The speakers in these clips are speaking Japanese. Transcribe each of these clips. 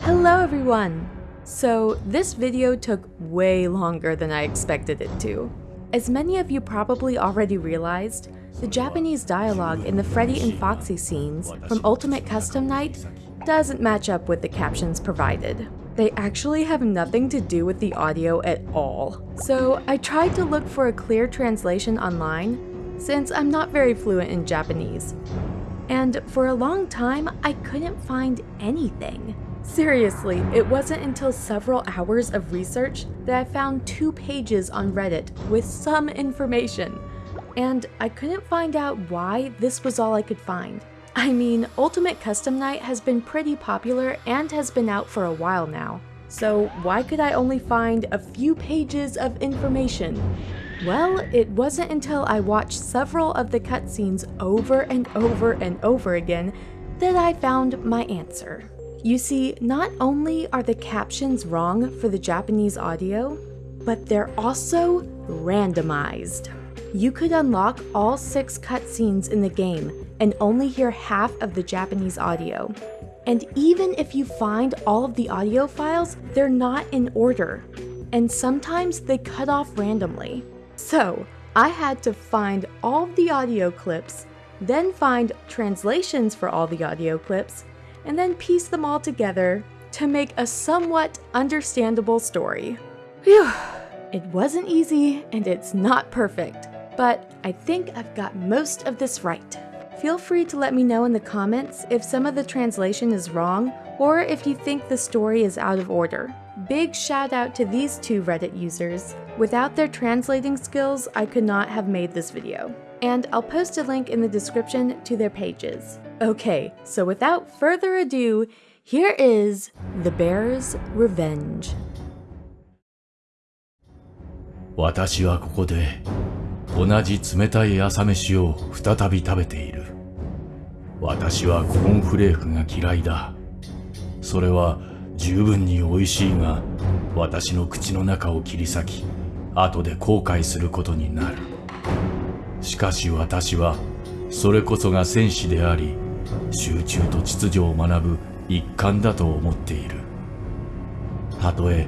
Hello everyone! So this video took way longer than I expected it to. As many of you probably already realized, the Japanese dialogue in the Freddy and Foxy scenes from Ultimate Custom Night doesn't match up with the captions provided. They actually have nothing to do with the audio at all. So I tried to look for a clear translation online, since I'm not very fluent in Japanese. And for a long time, I couldn't find anything. Seriously, it wasn't until several hours of research that I found two pages on Reddit with some information. And I couldn't find out why this was all I could find. I mean, Ultimate Custom Night has been pretty popular and has been out for a while now. So why could I only find a few pages of information? Well, it wasn't until I watched several of the cutscenes over and over and over again that I found my answer. You see, not only are the captions wrong for the Japanese audio, but they're also randomized. You could unlock all six cutscenes in the game and only hear half of the Japanese audio. And even if you find all of the audio files, they're not in order. And sometimes they cut off randomly. So, I had to find all the audio clips, then find translations for all the audio clips, and then piece them all together to make a somewhat understandable story. Phew! It wasn't easy and it's not perfect, but I think I've got most of this right. Feel free to let me know in the comments if some of the translation is wrong or if you think the story is out of order. Big shout out to these two Reddit users. Without their translating skills, I could not have made this video. And I'll post a link in the description to their pages. Okay, so without further ado, here is The Bear's Revenge. 私はここで同じ冷たい朝飯を再び食べている。私はコーンフレークが嫌いだ。それは 十分に美味しいが、私の口の中を切り裂き、後で後悔することになる。しかし私は、それこそが戦士であり、集中と秩序を学ぶ一環だと思っている。たとえ、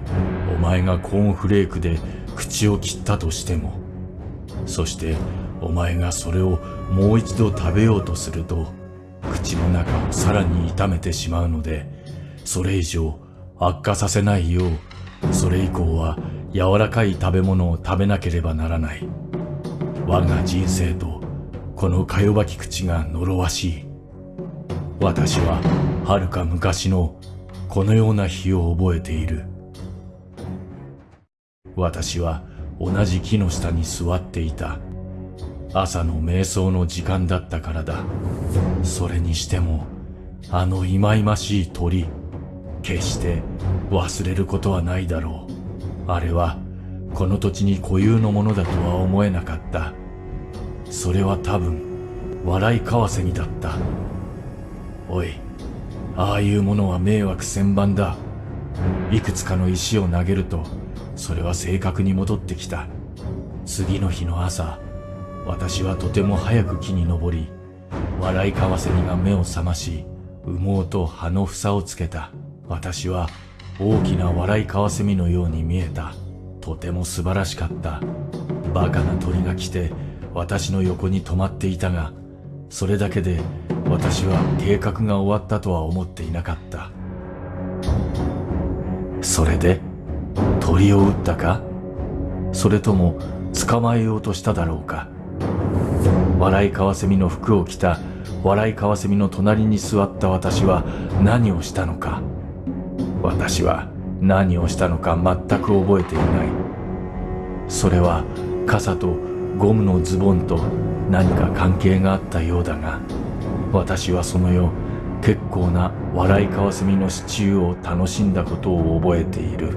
お前がコーンフレークで口を切ったとしても、そしてお前がそれをもう一度食べようとすると、口の中をさらに痛めてしまうので、それ以上悪化させないよう、それ以降は柔らかい食べ物を食べなければならない。我が人生とこのかよばき口が呪わしい。私は遥か昔のこのような日を覚えている。私は同じ木の下に座っていた。朝の瞑想の時間だったからだ。それにしても、あの忌々しい鳥、決して忘れることはないだろう。あれは、この土地に固有のものだとは思えなかった。それは多分、笑いカワセミだった。おい、ああいうものは迷惑千番だ。いくつかの石を投げると、それは正確に戻ってきた。次の日の朝、私はとても早く木に登り、笑いカワセミが目を覚まし、羽毛と葉の房をつけた。私は大きな笑いカワセミのように見えた。とても素晴らしかった。バカな鳥が来て私の横に止まっていたが、それだけで私は計画が終わったとは思っていなかった。それで鳥を撃ったか？それとも捕まえようとしただろうか？笑いカワセミの服を着た笑いカワセミの隣に座った私は何をしたのか？私は何をしたのか全く覚えていない。それは傘とゴムのズボンと何か関係があったようだが私はその夜結構な笑いカワセミのシチューを楽しんだことを覚えている。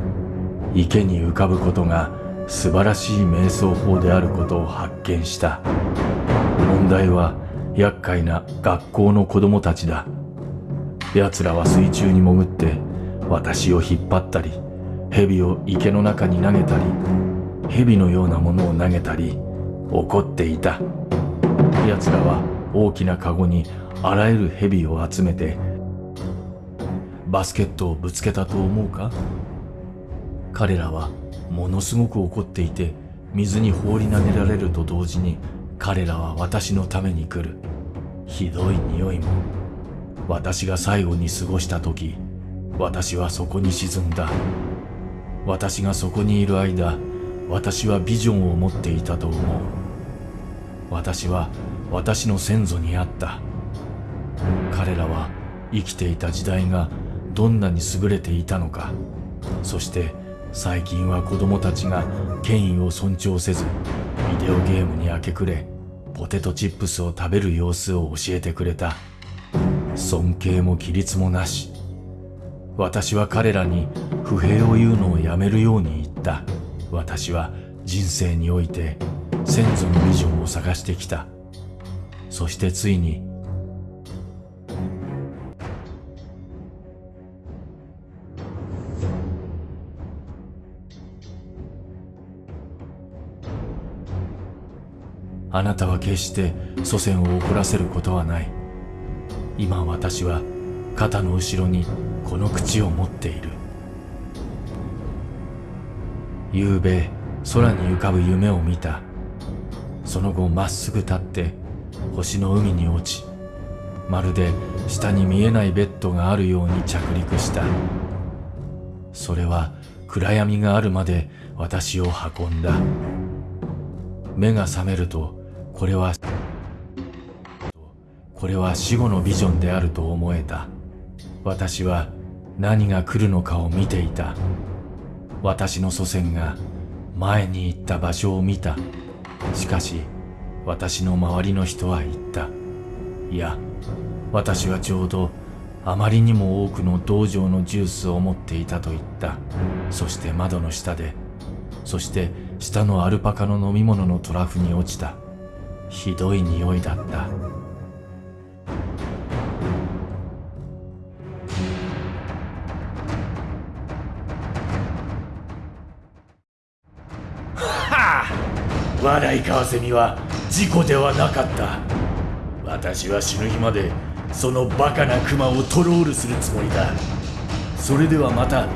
池に浮かぶことが素晴らしい瞑想法であることを発見した。問題は厄介な学校の子供たちだ。奴らは水中に潜って私を引っ張ったり蛇を池の中に投げたり蛇のようなものを投げたり怒っていた。奴らは大きなカゴにあらゆる蛇を集めてバスケットをぶつけたと思うか？彼らはものすごく怒っていて水に放り投げられると同時に彼らは私のために来る。ひどい匂いも。私が最後に過ごした時私はそこに沈んだ。私がそこにいる間私はビジョンを持っていたと思う。私は私の先祖にあった。彼らは生きていた時代がどんなに優れていたのか。そして最近は子供たちが権威を尊重せずビデオゲームに明け暮れポテトチップスを食べる様子を教えてくれた。尊敬も規律もなし。私は彼らに不平を言うのをやめるように言った。私は人生において先祖のビジョンを探してきた。そしてついにあなたは決して祖先を怒らせることはない。今私は肩の後ろにこの口を持っている。夕べ空に浮かぶ夢を見た。その後まっすぐ立って星の海に落ちまるで下に見えないベッドがあるように着陸した。それは暗闇があるまで私を運んだ。目が覚めるとこれはこれは死後のビジョンであると思えた。私は何が来るのかを見ていた。私の祖先が前に行った場所を見た。しかし私の周りの人は言った。いや私はちょうどあまりにも多くの道場のジュースを持っていたと言った。そして窓の下でそして下のアルパカの飲み物のトラフに落ちた。ひどい匂いだった。笑いカワセミは事故ではなかった。私は死ぬ日までそのバカなクマをトロールするつもりだ。それではまた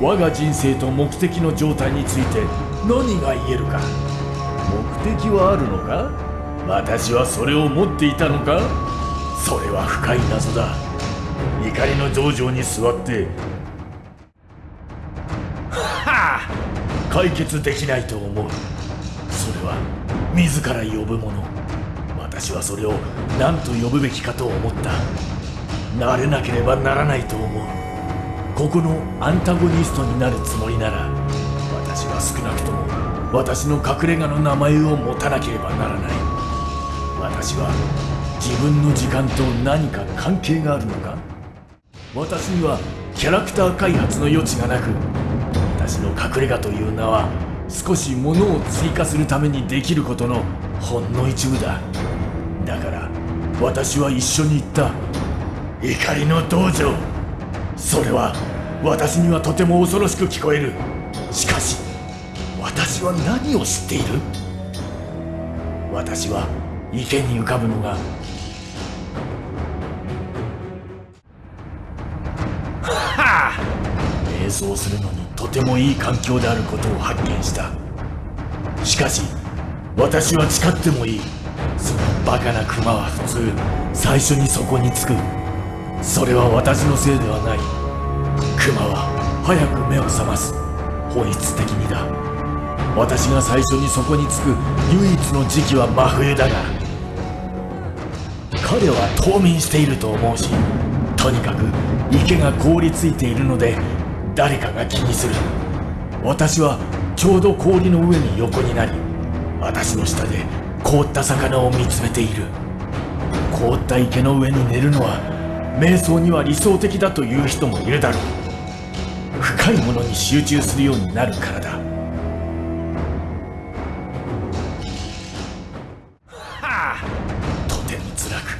我が人生と目的の状態について何が言えるか。目的はあるのか？私はそれを持っていたのか？それは深い謎だ。怒りの道場に座って。はあ解決できないと思う。自ら呼ぶもの。私はそれを何と呼ぶべきかと思った。なれなければならないと思う。ここのアンタゴニストになるつもりなら私は少なくとも私の隠れ家の名前を持たなければならない。私は自分の時間と何か関係があるのか。私にはキャラクター開発の余地がなく私の隠れ家という名は少し物を追加するためにできることのほんの一部だ。だから私は一緒に行った。怒りの道場。それは私にはとても恐ろしく聞こえる。しかし私は何を知っている？私は池に浮かぶのが。瞑想するのに。とてもいい環境であることを発見した。しかし私は誓ってもいい。そのバカなクマは普通最初にそこに着く。それは私のせいではない。クマは早く目を覚ます。本質的にだ。私が最初にそこに着く唯一の時期は真冬だが彼は冬眠していると思うしとにかく池が凍りついているので誰かが気にする。私はちょうど氷の上に横になり私の下で凍った魚を見つめている。凍った池の上に寝るのは瞑想には理想的だという人もいるだろう。深いものに集中するようになるからだ。はあ。とても辛く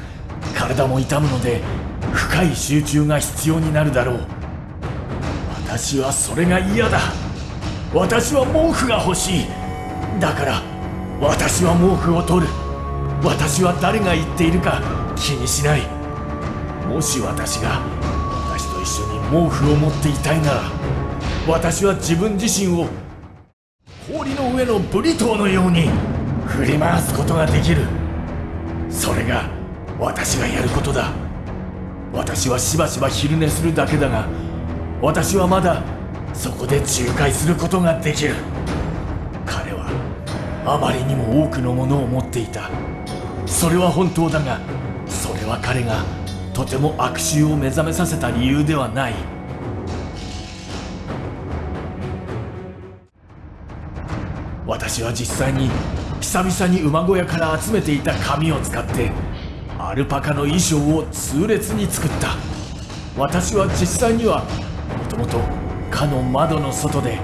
体も痛むので深い集中が必要になるだろう私はそれが嫌だ。私は毛布が欲しい。だから私は毛布を取る。私は誰が言っているか気にしない。もし私が私と一緒に毛布を持っていたいなら私は自分自身を氷の上のブリトーのように振り回すことができる。それが私がやることだ。私はしばしば昼寝するだけだが私はまだそこで仲介することができる。彼はあまりにも多くのものを持っていた。それは本当だがそれは彼がとても悪臭を目覚めさせた理由ではない。私は実際に久々に馬小屋から集めていた紙を使ってアルパカの衣装を痛烈に作った。私は実際にはともとかの窓の外で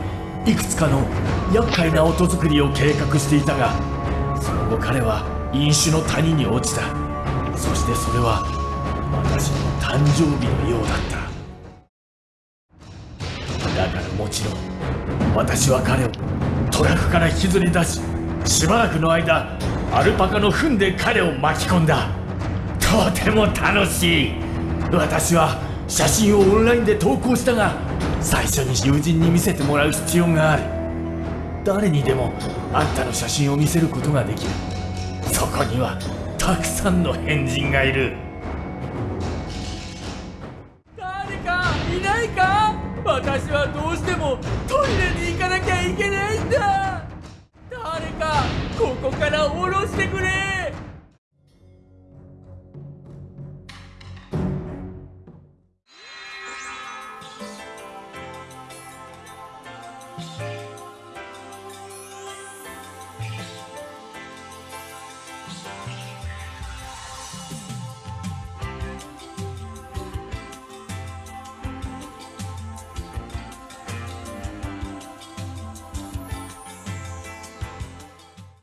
いくつかの厄介な音作りを計画していたがその後彼は飲酒の谷に落ちた。そしてそれは私の誕生日のようだった。だからもちろん私は彼をトラックから引きずり出ししばらくの間アルパカの糞で彼を巻き込んだ。とても楽しい。私は写真をオンラインで投稿したが最初に友人に見せてもらう必要がある誰にでもあんたの写真を見せることができる。そこにはたくさんの変人がいる。誰かいないか？私はどうしてもトイレに行かなきゃいけないんだ。誰かここから降ろしてくれ。